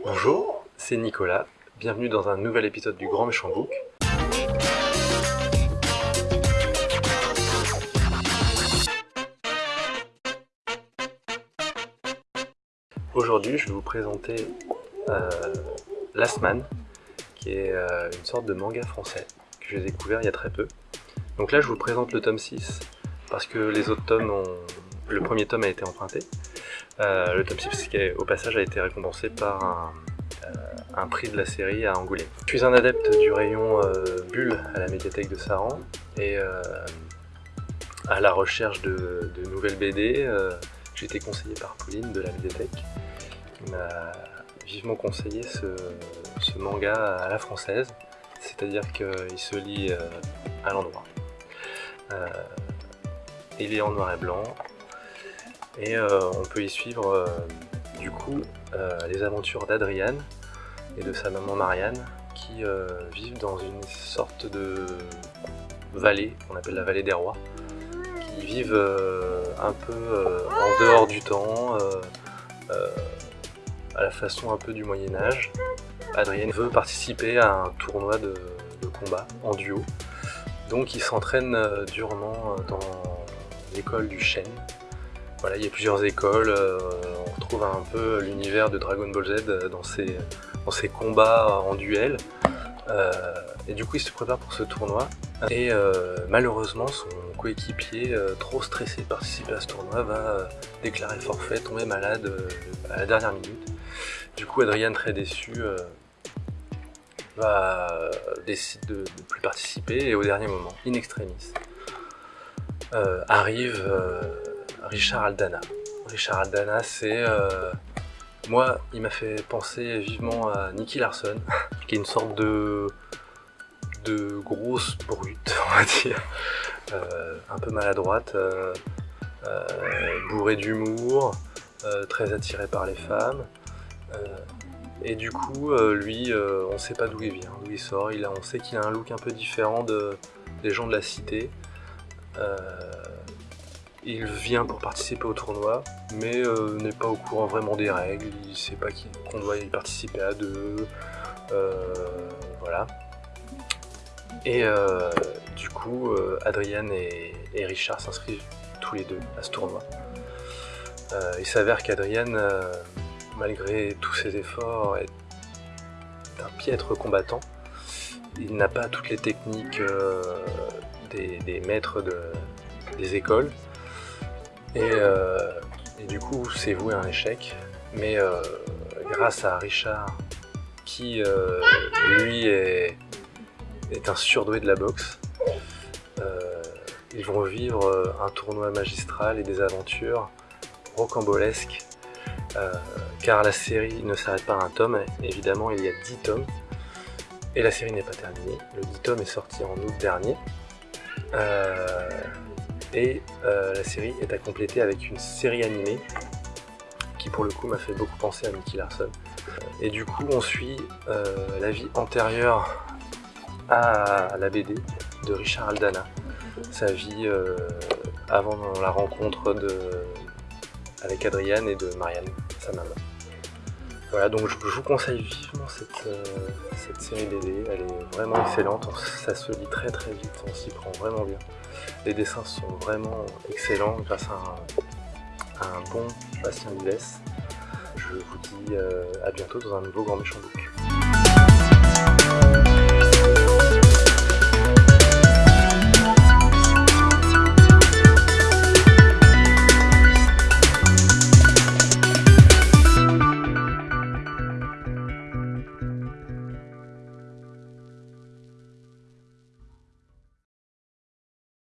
Bonjour, c'est Nicolas, bienvenue dans un nouvel épisode du Grand Méchant Book. Aujourd'hui, je vais vous présenter euh, Last Man, qui est euh, une sorte de manga français que j'ai découvert il y a très peu. Donc là, je vous présente le tome 6, parce que les autres tomes ont... Le premier tome a été emprunté. Euh, le tome 6, qui au passage a été récompensé par un, un, prix de la série à Angoulême. Je suis un adepte du rayon Bulle à la médiathèque de Saran, et à la recherche de, nouvelles BD, j'ai été conseillé par Pauline de la médiathèque m'a vivement conseillé ce, manga à la française, c'est-à-dire qu'il se lit euh, à l'endroit. Euh, il est en noir et blanc, et euh, on peut y suivre du coup les aventures d'Adriane et de sa maman Marianne qui vivent dans une sorte de vallée qu'on appelle la vallée des rois qui vivent un peu en dehors du temps à la façon un peu du Moyen-Âge. Adrienne veut participer à un tournoi de, combat en duo. Donc il s'entraîne euh, durement euh, dans l'école du Shen. Voilà, il y a plusieurs écoles, euh, on retrouve un peu l'univers de Dragon Ball Z dans ses, dans combats en duel. et du coup il se prépare pour ce tournoi. Et malheureusement son coéquipier, trop stressé de participer à ce tournoi, va déclarer forfait, tomber malade à la dernière minute. Du coup, Adrien, très déçu, euh, va décide de ne plus participer et au dernier moment, in extremis, euh, arrive euh, Richard Aldana. Richard Aldana, c'est... moi, il m'a fait penser vivement à Nicky Larson, qui est une sorte de de grosse brute, on va dire, un peu maladroite, bourrée d'humour, très attirée par les femmes, euh, et du coup, euh, lui, euh, on sait pas d'où il vient, d'où il sort. Il on sait qu'il a un look un peu différent de, des gens de la cité. Il vient pour participer au tournoi, mais n'est pas au courant vraiment des règles. Il sait pas qu'on doit y participer à deux. voilà. Et du coup, Adrienne et, Richard s'inscrivent tous les deux à ce tournoi. il s'avère qu'Adrienne malgré tous ses efforts, est un piètre combattant. Il n'a pas toutes les techniques euh, des, maîtres des écoles. Euh, et, du coup, c'est voué à un échec. Mais euh, grâce à Richard, qui lui est, un surdoué de la boxe, ils vont vivre un tournoi magistral et des aventures rocambolesques euh, car la série ne s'arrête pas à un tome, évidemment il y a 10 tomes, et la série n'est pas terminée. Le 10 tomes est sorti en août dernier, euh, et euh, la série est à compléter avec une série animée, qui pour le coup m'a fait beaucoup penser à Mickey Larson. Et du coup on suit la vie antérieure à la BD de Richard Aldana, sa vie avant la rencontre avec Adriane et de Marianne, sa maman. Voilà, donc je, vous conseille vivement cette, euh, cette série BD, elle est vraiment excellente, ça se lit très très vite, on s'y prend vraiment bien. Les dessins sont vraiment excellents grâce à un, bon Bastien Vives. Je vous dis euh, à bientôt dans un nouveau Grand Méchant Book.